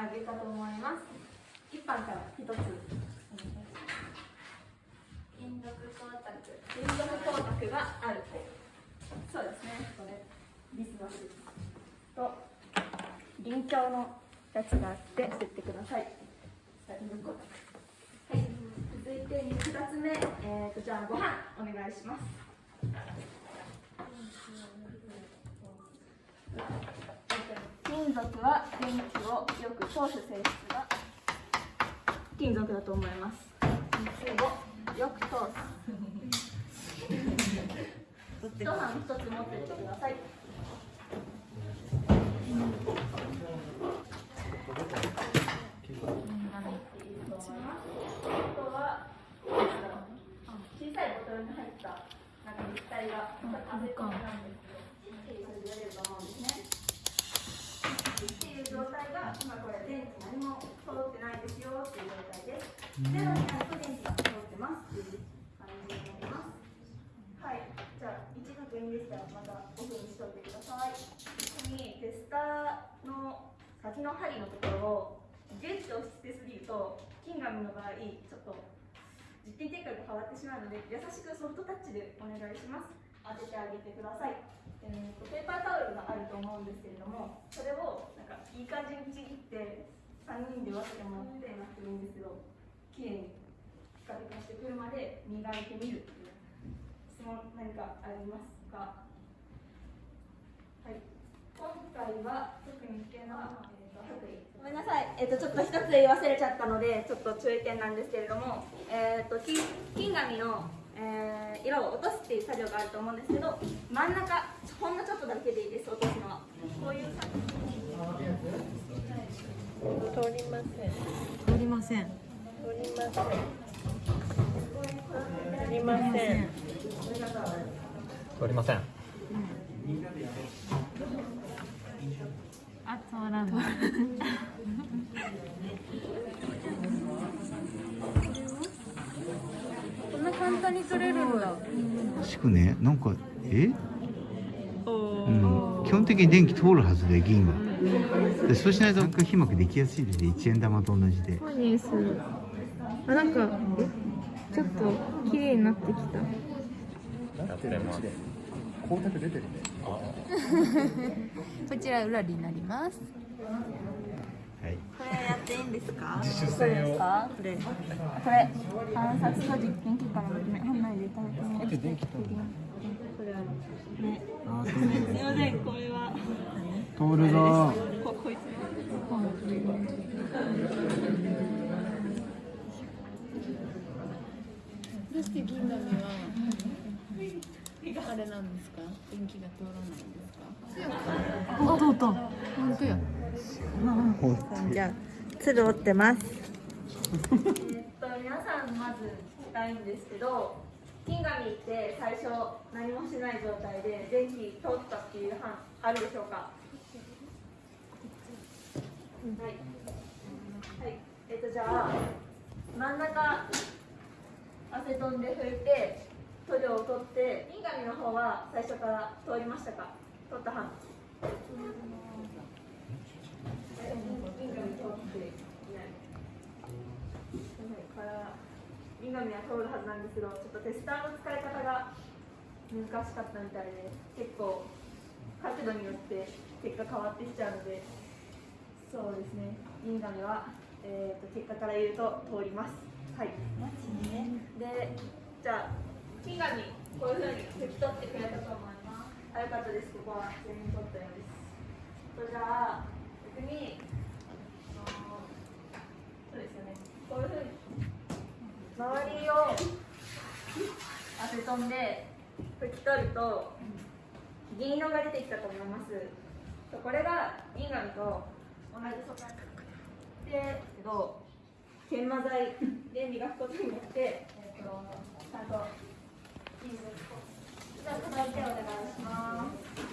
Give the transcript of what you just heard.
あげたと思います。一番から一つ。金属光沢金属光沢があるそうですね。これビスマスと輪鏡のやつがあって吸ってください。金属光沢はい。続いて二つ目。えーとじゃあご飯お願いします金属は電気をよく通す性質が金属だと思います。水をよく通す。一晩一つ持っててください。小さいボトルに入ったなんか液体がアセトンなんですけどそれでやれると思うんですねっていう状態が今これ電気何も通ってないですよっていう状態ですゼロになると電気が通ってますっていう感じになりますはいじゃあ一度いいんでしたらまたオフにしといてくださいここにテスターの先の針のところをギュッと押してすぎると金紙の場合ちょっと実験結果が変わってしまうので優しくソフトタッチでお願いします当ててあげてください、えーと、ペーパータオルがあると思うんですけれどもそれをなんかいい感じにちぎって3人で分けてもらってなくてもいいんですけどきれいにピカピカしてくるまで磨いてみるっていう質問何かありますかはい今回は特に危険な、えーとごめんなさい、えーと、ちょっと一つ言い忘れちゃったのでちょっと注意点なんですけれども、えーと、金金紙の、えー、色を落とすっていう作業があると思うんですけど真ん中ほんのちょっとだけでいいです落とすのは。こういう感じ。通りません。通りません通りません。通りません。通りませんあ通らない。こんな簡単に取れるんだ。しくねなんかえ？うん、基本的に電気通るはずで銀がでそうしないと皮膜できやすいですね一円玉と同じであなんかえちょっと綺麗になってきた。やってます。光沢出てるねこちら裏になります。はい。これやっていいんですか？自主性を。これ。これ観察と実験結果の内でいただきます。電気通るこれね。あすいませんこれは。通るぞここいつどうして銀紙はあれなんですか電気が通らないんですかお通った。本当や。じゃあ鶴折ってます。えっと皆さんまず聞きたいんですけど金紙って最初何もしない状態で電気通ったっていう班あるでしょうか？はい、はい、えっとじゃあ真ん中アセトンで拭いて塗料を取って金紙の方は最初から通りましたか？取った班銀紙通っていない。から銀紙は通るはずなんですけど、ちょっとテスターの使い方が難しかったみたいで、結構角度によって結果変わってきちゃうので、そうですね。銀紙は、えー、と結果から言うと通ります。はい。で、じゃあ金紙こういうふうに拭き取ってくれたと思います。あ、よかったです。ここは全員取ったようです。とじゃあ逆にあのそうですよねこういうふうに周りをアセトンで拭き取ると銀色が出てきたと思いますこれが銀紙と同じ素材ですけど研磨剤で磨くことによって、えー、とちゃんと金属じゃあ続いてお願いします。